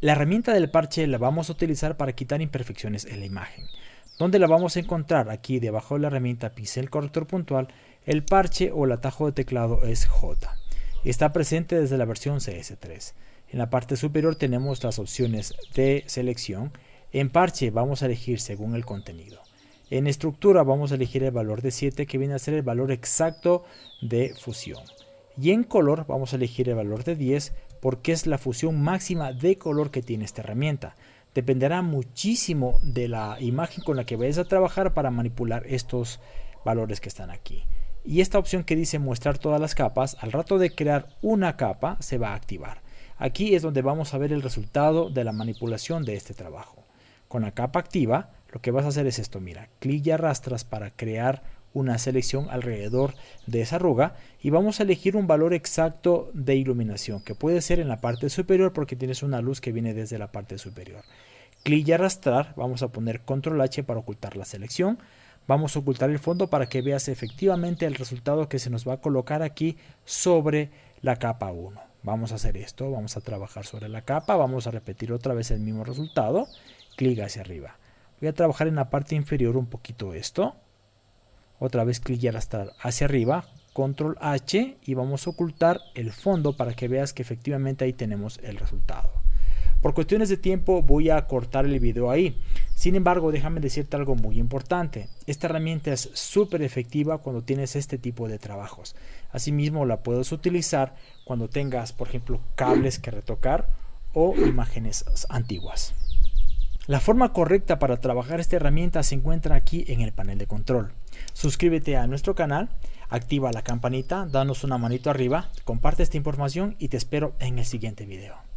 La herramienta del parche la vamos a utilizar para quitar imperfecciones en la imagen. ¿Dónde la vamos a encontrar? Aquí debajo de la herramienta pincel corrector puntual, el parche o el atajo de teclado es J. Está presente desde la versión CS3. En la parte superior tenemos las opciones de selección. En parche vamos a elegir según el contenido. En estructura vamos a elegir el valor de 7 que viene a ser el valor exacto de fusión. Y en color vamos a elegir el valor de 10 porque es la fusión máxima de color que tiene esta herramienta. Dependerá muchísimo de la imagen con la que vayas a trabajar para manipular estos valores que están aquí. Y esta opción que dice mostrar todas las capas, al rato de crear una capa se va a activar. Aquí es donde vamos a ver el resultado de la manipulación de este trabajo. Con la capa activa, lo que vas a hacer es esto, mira, clic y arrastras para crear una selección alrededor de esa arruga y vamos a elegir un valor exacto de iluminación que puede ser en la parte superior porque tienes una luz que viene desde la parte superior. Clic y arrastrar, vamos a poner control H para ocultar la selección. Vamos a ocultar el fondo para que veas efectivamente el resultado que se nos va a colocar aquí sobre la capa 1. Vamos a hacer esto, vamos a trabajar sobre la capa, vamos a repetir otra vez el mismo resultado, clic hacia arriba. Voy a trabajar en la parte inferior un poquito esto. Otra vez clic y arrastrar hacia arriba, control H y vamos a ocultar el fondo para que veas que efectivamente ahí tenemos el resultado. Por cuestiones de tiempo voy a cortar el video ahí. Sin embargo, déjame decirte algo muy importante. Esta herramienta es súper efectiva cuando tienes este tipo de trabajos. Asimismo, la puedes utilizar cuando tengas, por ejemplo, cables que retocar o imágenes antiguas. La forma correcta para trabajar esta herramienta se encuentra aquí en el panel de control. Suscríbete a nuestro canal, activa la campanita, danos una manito arriba, comparte esta información y te espero en el siguiente video.